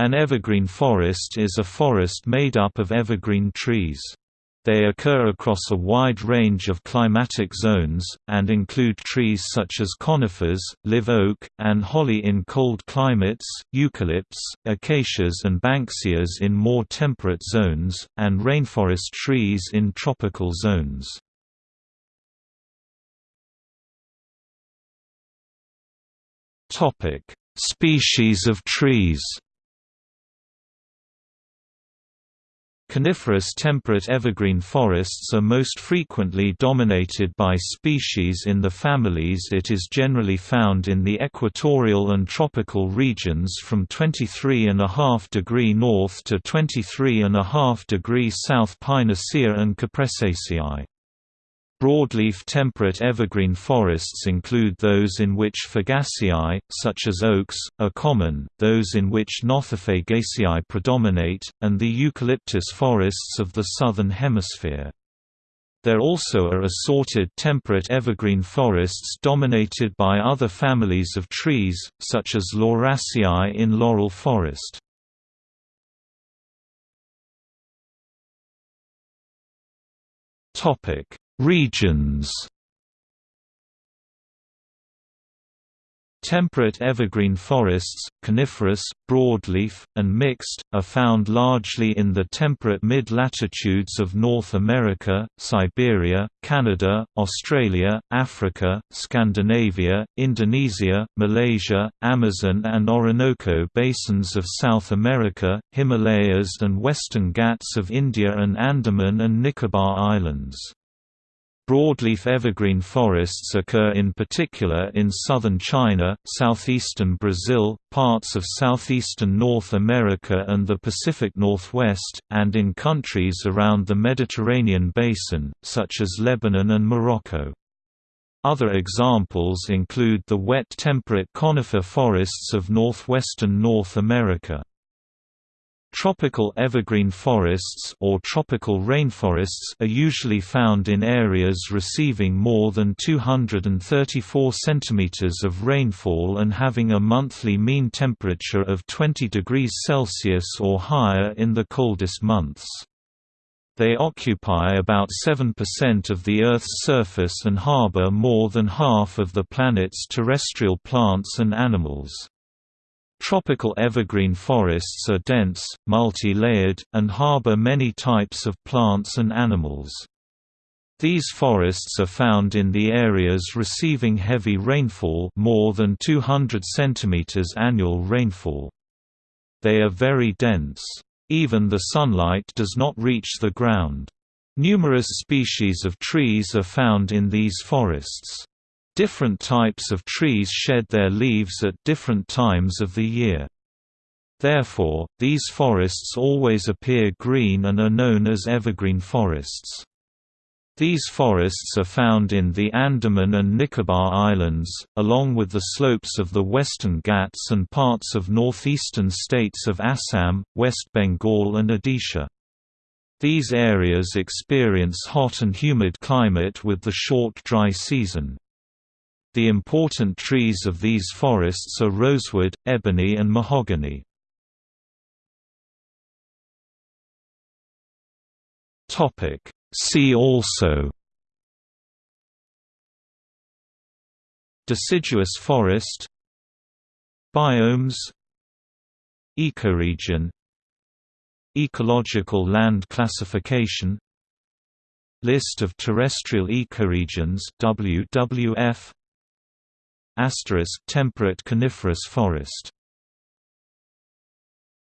An evergreen forest is a forest made up of evergreen trees. They occur across a wide range of climatic zones, and include trees such as conifers, live oak, and holly in cold climates, eucalypts, acacias and banksias in more temperate zones, and rainforest trees in tropical zones. Species of trees Coniferous temperate evergreen forests are most frequently dominated by species in the families it is generally found in the equatorial and tropical regions from 23.5 degree north to 23.5 degree south Pinaceae and Cupressaceae. Broadleaf temperate evergreen forests include those in which Fagaceae, such as oaks, are common, those in which Nothofagaceae predominate, and the eucalyptus forests of the southern hemisphere. There also are assorted temperate evergreen forests dominated by other families of trees, such as Lauraceae in laurel forest. Regions Temperate evergreen forests, coniferous, broadleaf, and mixed, are found largely in the temperate mid-latitudes of North America, Siberia, Canada, Australia, Africa, Scandinavia, Indonesia, Malaysia, Amazon and Orinoco basins of South America, Himalayas and Western Ghats of India and Andaman and Nicobar Islands. Broadleaf evergreen forests occur in particular in southern China, southeastern Brazil, parts of southeastern North America and the Pacific Northwest, and in countries around the Mediterranean basin, such as Lebanon and Morocco. Other examples include the wet temperate conifer forests of northwestern North America. Tropical evergreen forests or tropical rainforests are usually found in areas receiving more than 234 cm of rainfall and having a monthly mean temperature of 20 degrees Celsius or higher in the coldest months. They occupy about 7% of the Earth's surface and harbor more than half of the planet's terrestrial plants and animals. Tropical evergreen forests are dense, multi-layered, and harbor many types of plants and animals. These forests are found in the areas receiving heavy rainfall more than 200 cm annual rainfall. They are very dense. Even the sunlight does not reach the ground. Numerous species of trees are found in these forests. Different types of trees shed their leaves at different times of the year. Therefore, these forests always appear green and are known as evergreen forests. These forests are found in the Andaman and Nicobar Islands, along with the slopes of the Western Ghats and parts of northeastern states of Assam, West Bengal and Odisha. These areas experience hot and humid climate with the short dry season. The important trees of these forests are rosewood, ebony and mahogany. See also Deciduous forest Biomes Ecoregion Ecological land classification List of terrestrial ecoregions WWF Temperate coniferous forest